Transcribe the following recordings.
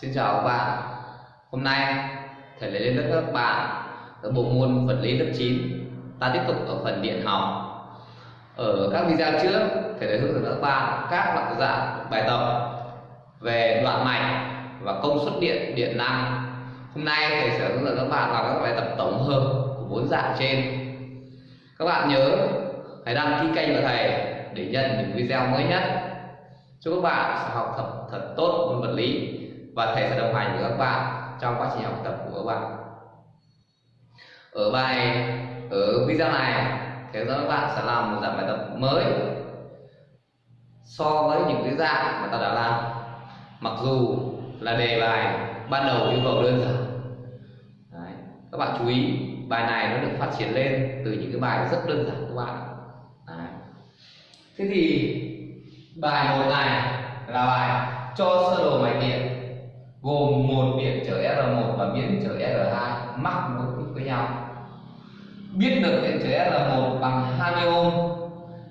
Xin chào các bạn. Hôm nay thầy lấy lên lớp các bạn ở bộ môn vật lý lớp 9 Ta tiếp tục ở phần điện học. Ở các video trước thầy đã hướng dẫn các bạn các loại dạng bài tập về đoạn mạch và công suất điện, điện năng. Hôm nay thầy sẽ hướng dẫn các bạn làm các bài tập tổng hợp của bốn dạng trên. Các bạn nhớ hãy đăng ký kênh của thầy để nhận những video mới nhất. Chúc các bạn sẽ học thật thật tốt môn vật lý và thầy sẽ đồng hành với các bạn trong quá trình học tập của các bạn ở bài, ở video này, thầy các bạn sẽ làm một dạng bài tập mới so với những cái dạng mà ta đã làm mặc dù là đề bài ban đầu yêu cầu đơn giản Đấy. các bạn chú ý, bài này nó được phát triển lên từ những cái bài rất đơn giản các bạn Đấy. thế thì bài một này là bài cho sơ đồ mạch điện gồm một điện trở R1 và biến trở R2 mắc nối tiếp với nhau. Biết được điện trở R1 bằng 20 ohm,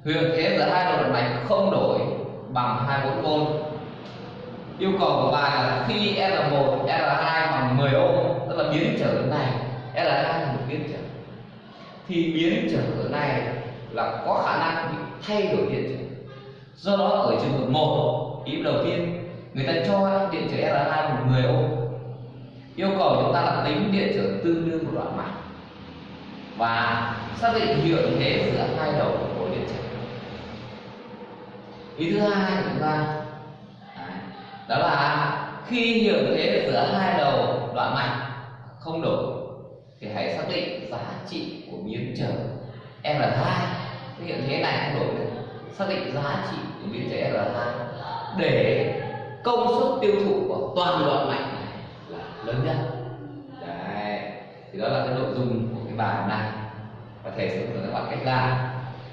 huyền thế giữa hai đầu đoạn mạch không đổi bằng 24 v Yêu cầu của bài là khi R1, R2 bằng 10 ohm, tức là biến trở này, R2 là một biến trở. Thì biến trở này là có khả năng bị thay đổi điện trở. Do đó ở trường hợp 1, ý đầu người ta cho điện trở R2 một người ôm. Yêu cầu chúng ta là tính điện trở tương đương của đoạn mạch và xác định hiệu thế giữa hai đầu của điện trở. Ý thứ hai của chúng ta đó là khi hiệu thế giữa hai đầu đoạn mạch không đổi, thì hãy xác định giá trị của biến trở R2 cái hiệu thế này không đổi được. Xác định giá trị của biến trở R2 để công suất tiêu thụ của toàn đoạn mạch này là lớn nhất. Đấy thì đó là cái nội dung của cái bài hôm nay. Và thầy sẽ hướng các bạn cách làm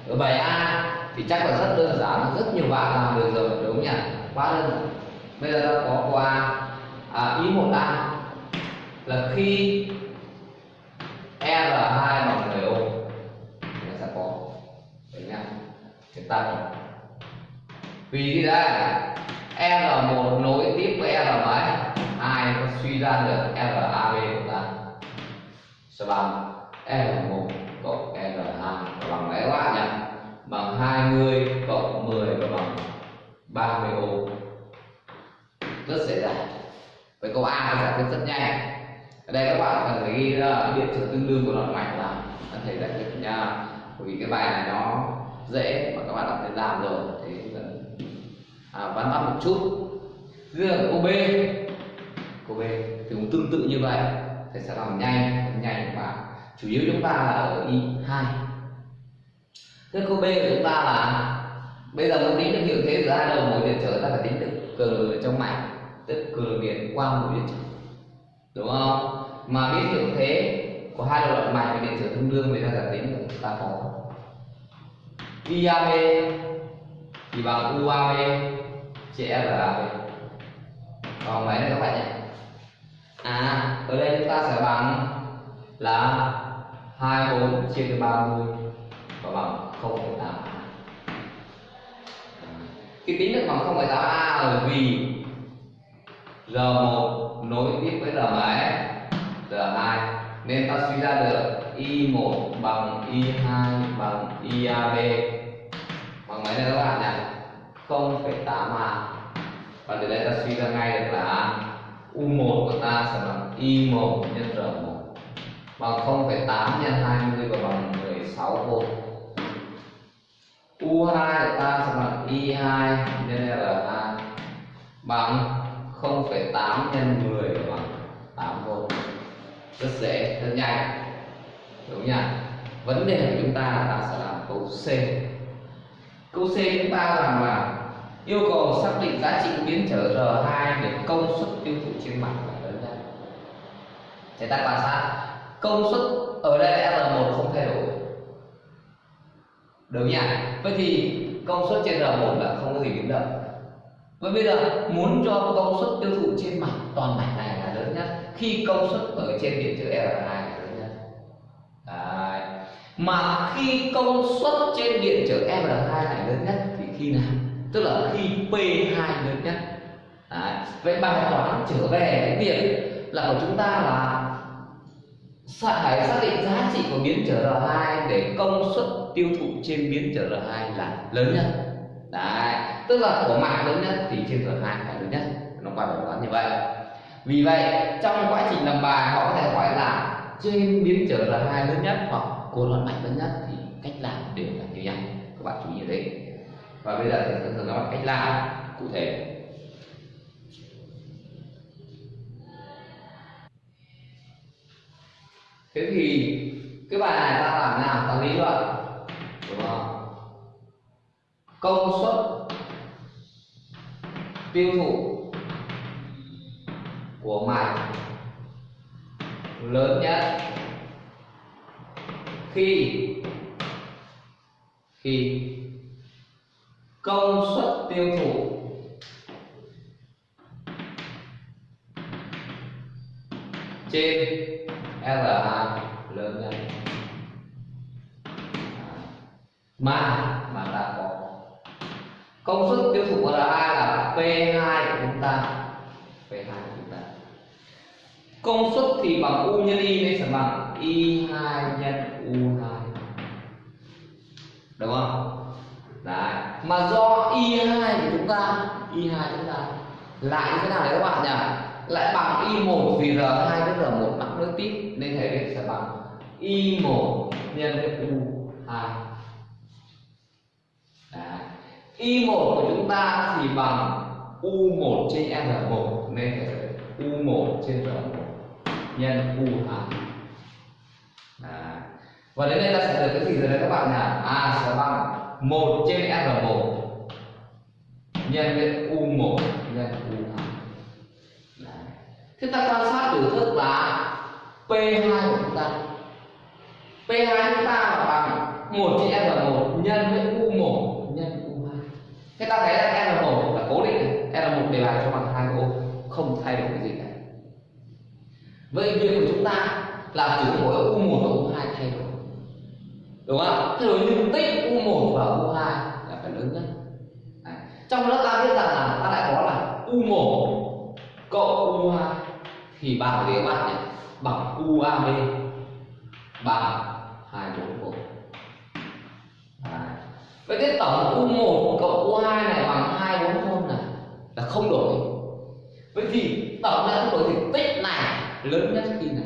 ở bài A thì chắc là rất đơn giản rất nhiều bạn làm được rồi đúng nhỉ? Quá đơn giản. Bây giờ ta có qua à, ý một A là khi R2 bằng 10 ô, nó sẽ có. Đấy nhá. Chúng ta vì thế đây R1 nối tiếp với R mấy hai nó suy ra được RAB của ta? Sẽ bằng R1 cộng R2 bằng mấy các bạn nhỉ? Bằng 20 cộng 10 và bằng 30 ohm rất dễ dàng. Với câu A giải quyết rất nhanh. Ở đây các bạn cần phải ghi ra điện trở tương đương của đoạn mạch là anh thầy giải quyết nha. Bởi vì cái bài này nó dễ mà các bạn đã phải làm rồi thì à, vắn tắt một chút. Bây giờ câu B. Cô B thì cũng tương tự như vậy. Thầy sẽ làm nhanh nhanh và chủ yếu chúng ta là ở y 2 thế cô B của chúng ta là bây giờ muốn tính được hiệu thế giữa hai đầu mối điện trở ta phải tính được cờ trong mạch tức cờ điện qua mối điện trở. Đúng không? Mà biết hiệu thế của hai đầu đoạn mạch và điện trở tương đương thì ta phải tính được ta có. IAB thì bằng UAB chia RAB còn mấy nữa các bạn nhé. À ở đây chúng ta sẽ bằng là 24 chia cho 30 và bằng 0,8 khi tính được bằng 0,8 a bởi vì R1 nối tiếp với R mấy R2 nên ta suy ra được Y1 bằng Y2 bằng IAB bằng mấy này các bạn nhỉ 0,8 a và từ đây ta suy ra ngay được là U1 của ta sẽ bằng Y1 nhân R1 bằng 0,8 nhân 20 và bằng 16 V U2 của ta sẽ bằng Y2 nhân R2 bằng 0,8 nhân 10 và bằng 8 V rất dễ rất nhanh. Đúng nhỉ vấn đề của chúng ta là ta sẽ làm câu C câu C chúng ta rằng là yêu cầu xác định giá trị biến trở R2 để công suất tiêu thụ trên mặt là lớn nhất. Chúng ta quan sát công suất ở đây là R1 không thay đổi. Đúng nhỉ? Vậy thì công suất trên R1 là không có gì biến động. Vậy bây giờ muốn cho công suất tiêu thụ trên mặt, toàn mạch này là lớn nhất. Khi công suất ở trên điện trở R2 là lớn nhất. Đấy. Mà khi công suất trên điện trở R2 này lớn nhất, thì khi nào? Tức là khi P2 lớn nhất. Đấy. vậy bài toán trở về cái việc là của chúng ta là phải xác định giá trị của biến trở R2 để công suất tiêu thụ trên biến trở R2 là lớn nhất đấy tức là của mạng lớn nhất thì trên R2 phải lớn nhất nó qua bài toán như vậy vì vậy, trong quá trình làm bài, họ có thể hỏi là trên biến trở R2 lớn nhất hoặc cô loạn mạnh lớn nhất thì cách làm đều là như nhau. Các bạn chú ý ở đấy và bây giờ thì sẽ thường nói cách làm cụ thể. Thế thì cái bài này ta làm nào? Ta lý luận, đúng không? Công suất tiêu thụ của mạch lớn nhất khi. Khi. Công suất tiêu thụ. Trên R2 lớn nhất. Mà mà ta có. Công suất tiêu thụ của R2 là P2 của chúng ta. P2 của chúng ta. Công suất thì bằng U nhân Y nên sẽ bằng Y2 nhân. U2 đúng không? Đấy. Mà do Y2 của chúng ta Y2 chúng ta lại như thế nào đấy các bạn nhỉ? Lại bằng Y1 vì R2 với R1 mắc nối tiếp, nên thể sẽ bằng Y1 nhân với U2 Đấy. Y1 của chúng ta thì bằng U1 trên R1 nên thể sẽ U1 trên R1 nhân U2 và đến đây ta sẽ được cái gì rồi đấy các bạn nhỉ? A sẽ bằng 1 trên R1 nhân với U1 nhân U2 Thế ta quan sát biểu thức là P2 của chúng ta. P2 chúng ta là bằng 1 trên R1 nhân với U1 nhân U2 Thế ta thấy là R1 là cố định R1 đều là cho bằng 2 ô, Không thay đổi cái gì cả. Vậy việc của chúng ta là chỉ mỗi U1 và U2 thay đổi. Đúng không? Thay đổi nhưng tích U1 và U2 là phải lớn nhất Đấy. Trong đó ta biết rằng là ta lại có là U1 cộng U2 thì bằng gì các bạn nhỉ bằng UAB bằng 241 vậy cái tổng U1 cộng U2 này bằng 240 này là không đổi. Vậy thì tổng này không đổi thì tích này lớn nhất khi nào?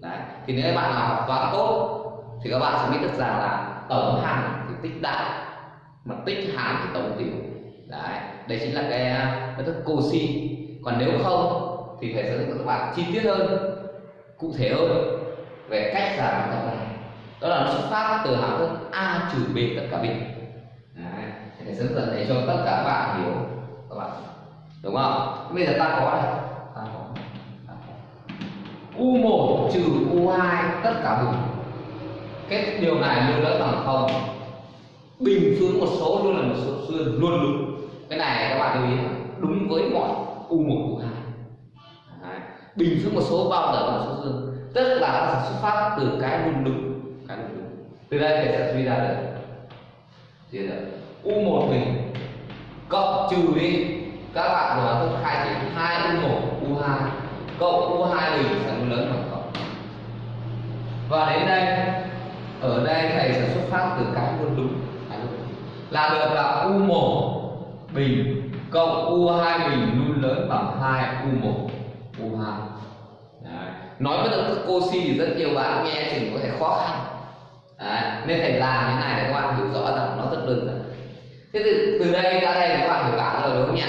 Đấy. Thì nếu bạn nào toán tốt thì các bạn sẽ biết được rằng là tổng hằng thì tích đại mà tích hàm thì tổng tiểu. Đấy đây chính là cái công thức cosi còn nếu không thì thầy sẽ hướng dẫn các bạn chi tiết hơn cụ thể hơn về cách giảm bài tập này. Đó là nó xuất phát từ hàm thức a trừ b tất cả b. Đấy. thầy sẽ hướng dẫn để cho tất cả các bạn hiểu. Các bạn đúng không? Bây giờ ta có này. Ta có, u1 trừ u2 tất cả bình cái điều này luôn lớn bằng không, bình phương một số luôn là một số xương luôn đúng. Cái này các bạn lưu ý đúng với mọi u một, u hai. Bình phương một số bao giờ là số dương tức là nó sẽ xuất phát từ cái luôn đúng, cái luôn đúng. Từ đây thầy sẽ suy ra được. Suy ra u một bình cộng trừ đi. Các bạn nói thức khai chỉ hai u một, u hai cộng u hai bình sẽ lớn bằng cộng và đến đây ở đây thầy sẽ xuất phát từ cái luôn đúng. Là được là u 1 bình cộng u 2 bình luôn lớn bằng 2 u 1 U2 Đấy. nói với động thức Cauchy thì rất nhiều bạn nghe thì có thể khó khăn. Đấy. nên thầy làm thế này để các bạn hiểu rõ rằng nó rất đơn giản. Thế từ, từ đây ra đây các bạn hiểu cả rồi đúng không nhỉ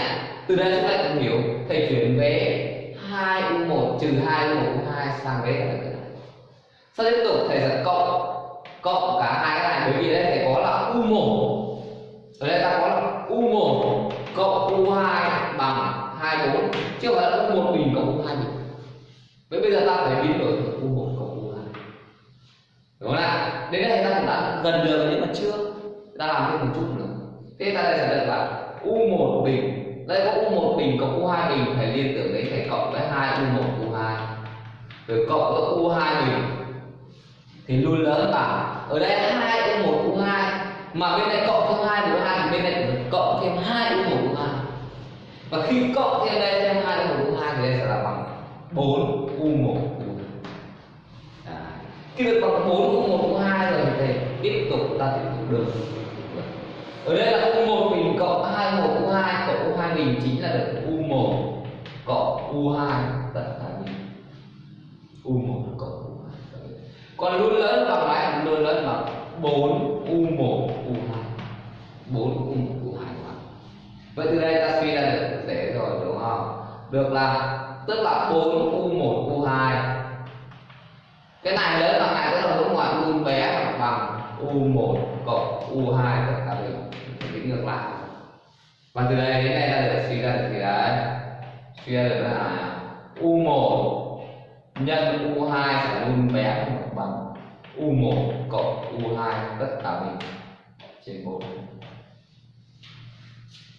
từ đây chúng ta cũng hiểu. Thầy chuyển về 2 U1 trừ 2 U1 U2 sang với cái này sau tiếp tục thầy sẽ cộng cộng cả hai cái này, bởi vì đây thầy có là U1 ở đây ta có là U1 cộng U2 bằng 24 chứ không phải là U1 bình cộng U2 bình. Vậy bây giờ ta phải biến đổi U1 cộng U2 đúng không ạ đến đây ta cũng đã gần được nhưng mà chưa. Ta làm thêm một chút nữa. Thế ta đây sẽ được là U1 bình. Đây có U1 bình cộng U2 bình phải liên tưởng đến phải cộng với 2 U1 U2 rồi cộng với U2 bình thì luôn lớn bằng ở đây 2 U1 U2 mà bên này cộng thêm 2 U2 thì bên này cộng thêm 2 U1 U2 và khi cộng thêm đây, thêm hai một, u hai thì đây sẽ là bằng 4 u 1 u hai. Khi được bằng 4 u 1 u 2 rồi thì tiếp tục ta tiếp tục được. Ở đây là u 1 bình cộng 2 1 u 2 cộng u 2 bình chính là được u 1 cộng u 2 tất cả u 1 còn luôn lớn bằng mấy luôn lớn bằng 4 u 1 u 2 4 u 1 u 2 vậy từ đây ta suy ra được dễ rồi, đúng không? Được là, tức là 4 u 1 u 2 cái này lớn bằng này tức là đúng ngoài u bé bằng u 1 cộng u 2 tất cả đều tính ngược lại. Và từ đây đến đây ta được suy ra được gì đấy? Suy ra được là u 1 nhân u 2 sẽ luôn bé bằng u 1 cộng u 2 tất cả bình. Trên 4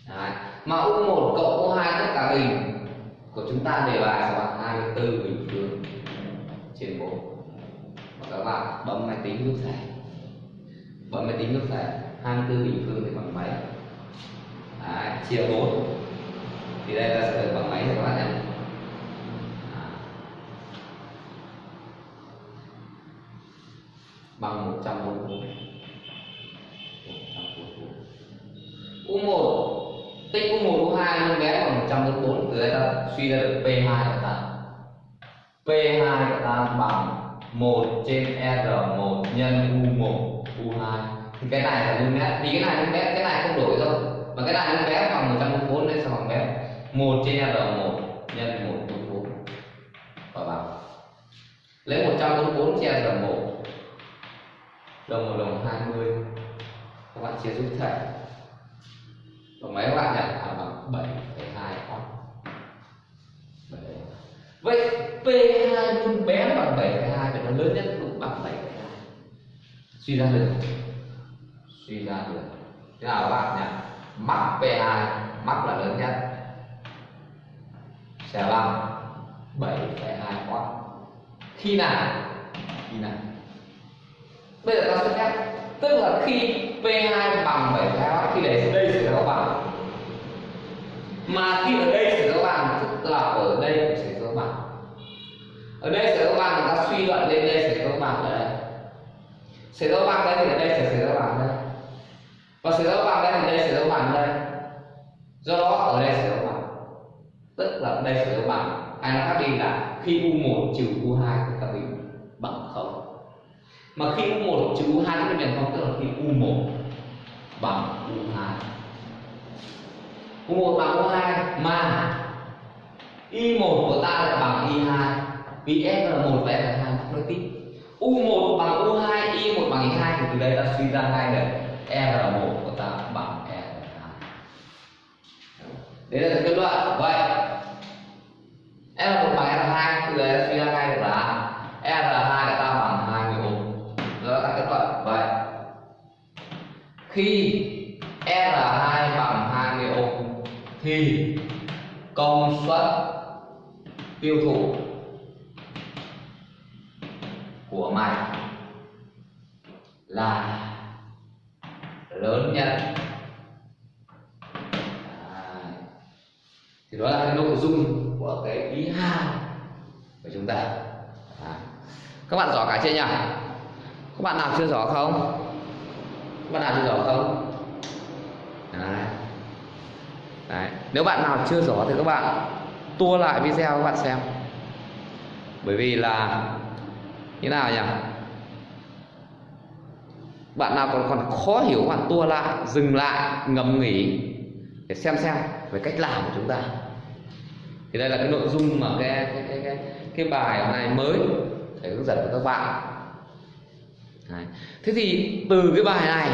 Đấy. mà u1 cộng u2 tất cả bình. Của chúng ta đề bài sẽ bằng 24 bình phương trên 4 và các bạn bấm máy tính lúc thầy bấm máy tính lúc thầy 24 bình phương thì bằng mấy? Đấy, chia 4 thì đây ta sẽ được bằng mấy thì các bạn nhé bằng 144 U1 tích U1 U2 nó bé bằng 144 từ đây ta suy ra được P2 của ta P2 của ta bằng 1 trên R1 nhân U1 U2 thì cái này là luôn bé vì cái này luôn bé cái này không đổi đâu. Mà cái này luôn bé bằng 144 nên sẽ bằng bé 1 trên R1 nhân 144 và bằng. Lấy 144 chia R1 đồng một đồng 20 các bạn chia giúp thầy và mấy các bạn nhỉ? À, bằng 7,2 ohm vậy P2 luôn bé bằng 7 2 và nó lớn nhất cũng bằng 7 2 suy ra được. Suy ra được. Thế nào các bạn nhỉ? Mắc P2 mắc là lớn nhất. Sẽ bằng 7,2 ohm khi nào? Khi nào? Bây giờ ta sẽ phép tức là khi P2 bằng 7,2 khi để đây sẽ có bằng mà khi ở đây sẽ có bằng tức là ở đây cũng sẽ có bằng ở đây sẽ có bằng người ta suy luận lên đây sẽ có bằng ở đây sẽ có bằng đây thì ở đây sẽ sẽ có bằng đây và sẽ có bằng đây thì đây sẽ có bằng đây do đó ở đây sẽ có bằng tức là đây sẽ có bằng hay nó khác đi là khi u1 trừ u2 thì ta mà khi U1 trừ U2 thì bằng không, tức là khi U1 bằng U2 U1 bằng U2 mà Y1 của ta lại bằng Y2 vì F là 1 và F là 2 nó đối tích U1 bằng U2 Y1 bằng Y2 thì từ đây ta suy ra ngay được R1 của ta bằng R2 đấy là kết luận vậy. R1 bằng thì công suất tiêu thụ của mày là lớn nhất à, thì đó là cái nội dung của cái ý hai của chúng ta à. các bạn rõ cả chưa nhỉ các bạn nào chưa rõ không các bạn nào chưa rõ không Đấy. Đấy. nếu bạn nào chưa rõ thì các bạn tua lại video các bạn xem. Bởi vì là như nào nhỉ? Bạn nào còn còn khó hiểu bạn tua lại dừng lại ngầm nghỉ để xem xem về cách làm của chúng ta. Thì đây là cái nội dung mà cái cái cái cái, cái bài này mới để hướng dẫn cho các bạn. Đấy. thế thì từ cái bài này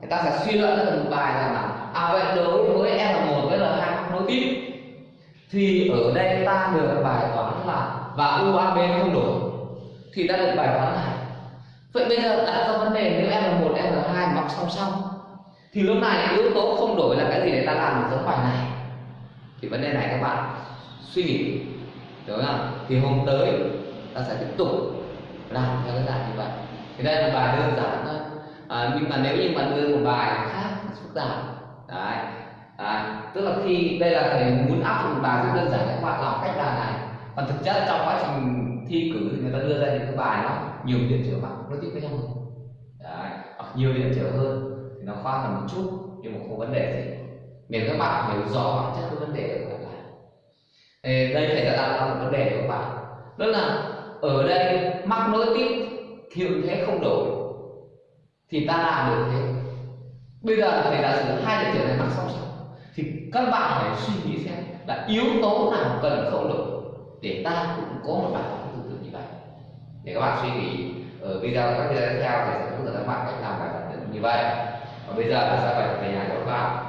người ta sẽ suy luận ra một bài là là à vậy đối với L1 với L2 nối tiếp. Thì ở đây ta được bài toán là và UAB không đổi thì ta được bài toán này. Vậy bây giờ đặt ra vấn đề nếu L1 L2 mọc song song thì lúc này yếu tố không đổi là cái gì để ta làm được giống bài này? Thì vấn đề này các bạn suy nghĩ đúng không? Thì hôm tới ta sẽ tiếp tục làm theo cái dạng như vậy. Thì đây là bài đơn giản thôi. À, nhưng mà nếu như bạn đưa một bài khác phức tạp đấy. À, tức là khi đây là thầy muốn áp dụng bài rất đơn giản các bạn làm cách làm này. Còn thực chất trong quá trình thi cử thì người ta đưa ra những cái bài nó nhiều điểm trở mặt nó tiếp với nhau. Đấy. hoặc nhiều điểm trở hơn thì nó khoa hơn một chút nhưng mà không vấn đề gì. Miễn các bạn hiểu rõ bản chất cái vấn đề của các bạn thì đây thầy đã đặt ra một vấn đề của các bạn. Đó là ở đây mắc nối tiếp hiệu thế không đổi thì ta làm được thế bây giờ thầy đã sử hai điều kiện này mắc song song thì các bạn phải suy nghĩ xem là yếu tố nào cần khẩu lực để ta cũng có một bài toán tương tự như vậy. Để các bạn suy nghĩ ở video các video tiếp theo thì sẽ hướng dẫn các bạn cách làm bài toán như vậy. Và bây giờ ta sẽ bài về nhà của các bạn.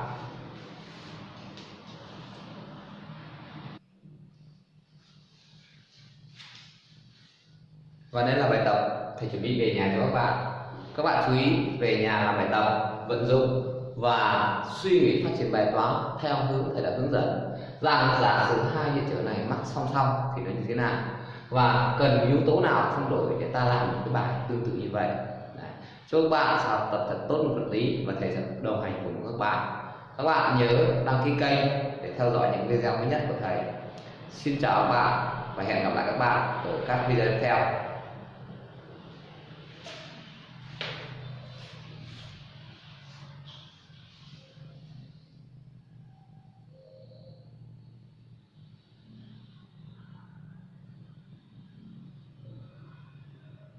Và đây là bài tập. Thầy chuẩn bị về nhà cho các bạn. Các bạn chú ý về nhà làm bài tập vận dụng và suy nghĩ phát triển bài toán theo hướng thầy đã hướng dẫn. Rằng giả sử hai hiện trở này mắc song song thì nó như thế nào? Và cần yếu tố nào không đổi để ta làm một cái bài tương tự như vậy? Đấy. chúc các bạn sẽ học tập thật tốt một vật lý và thầy sẽ đồng hành cùng các bạn. Các bạn nhớ đăng ký kênh để theo dõi những video mới nhất của thầy. Xin chào các bạn và hẹn gặp lại các bạn ở các video tiếp theo.